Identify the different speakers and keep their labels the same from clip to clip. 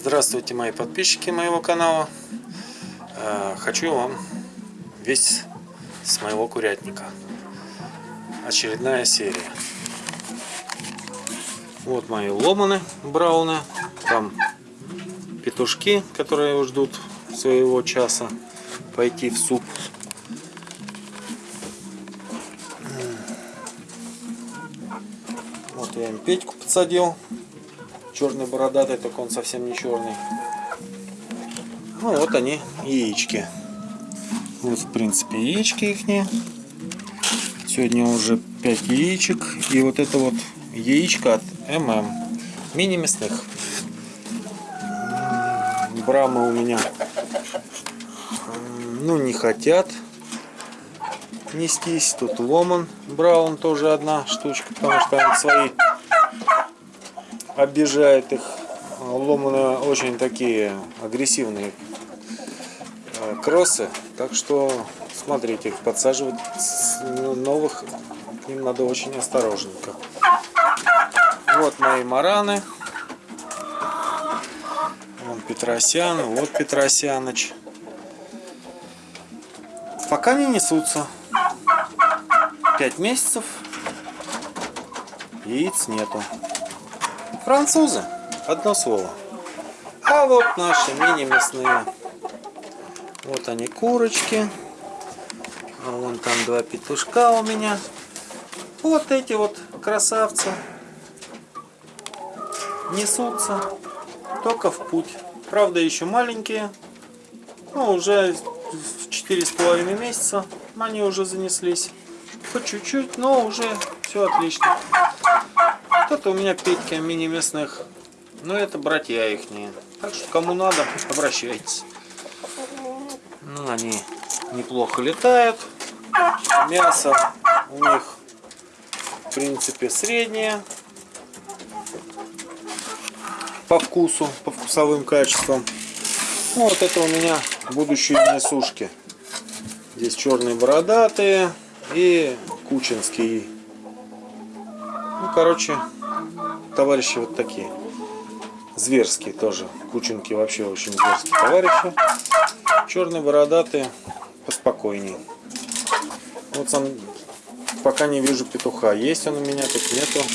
Speaker 1: Здравствуйте, мои подписчики моего канала. Э, Хочу вам весь с моего курятника. Очередная серия. Вот мои ломаны брауны. Там петушки, которые ждут своего часа пойти в суп. Вот я им Петьку подсадил. Черный бородатый, только он совсем не черный. Ну вот они, яички. Вот в принципе яички их. Сегодня уже 5 яичек. И вот это вот яичко от ММ. Мини мясных. Брамы у меня ну не хотят нестись. Тут ломан браун тоже одна штучка, потому что они свои обижает их. Ломаны очень такие агрессивные э, кроссы. Так что смотрите, подсаживать новых к ним надо очень осторожненько. Вот мои мараны. Вон Петросян, вот Петросяныч. Пока не несутся. Пять месяцев. Яиц нету. Французы. Одно слово. А вот наши мини-мясные. Вот они курочки. А вон там два петушка у меня. Вот эти вот красавцы. Несутся. Только в путь. Правда еще маленькие. Ну уже в четыре с половиной месяца они уже занеслись. По чуть-чуть, но уже все отлично. Это у меня Петька мини-мясных. Но это братья их. Так что кому надо, обращайтесь. Ну, они неплохо летают. Мясо у них в принципе среднее. По вкусу, по вкусовым качествам. Ну, вот это у меня будущие несушки. Здесь черные бородатые и кучинский. Короче, товарищи вот такие. Зверские тоже. Кученки вообще очень зверские товарищи. Черные бородатые поспокойнее. Вот сам пока не вижу петуха. Есть он у меня, тут нету.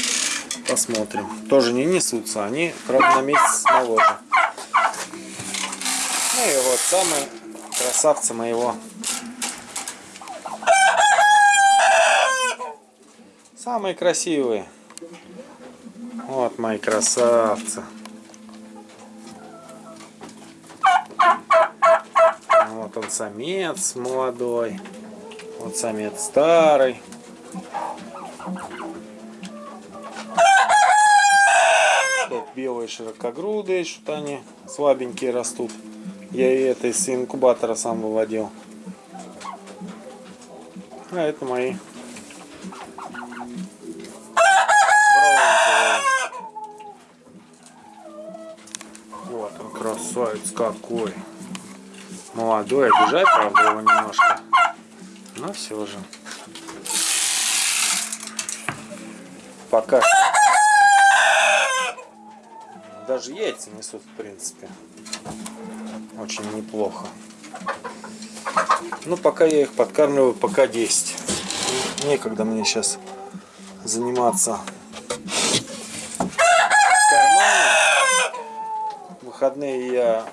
Speaker 1: Посмотрим. Тоже не несутся. Они, правда, на месяц моложе. Ну и вот самые красавцы моего. Самые красивые. Вот мои красавцы. Вот он самец молодой. Вот самец старый. Тут белые широкогрудые, что-то они слабенькие растут. Я и это из инкубатора сам выводил. А это мои красавец какой. Молодой, обижает, правда, его немножко. Но все же. Пока даже яйца несут, в принципе. Очень неплохо. Ну, пока я их подкармливаю, пока 10. Некогда мне сейчас заниматься выходные я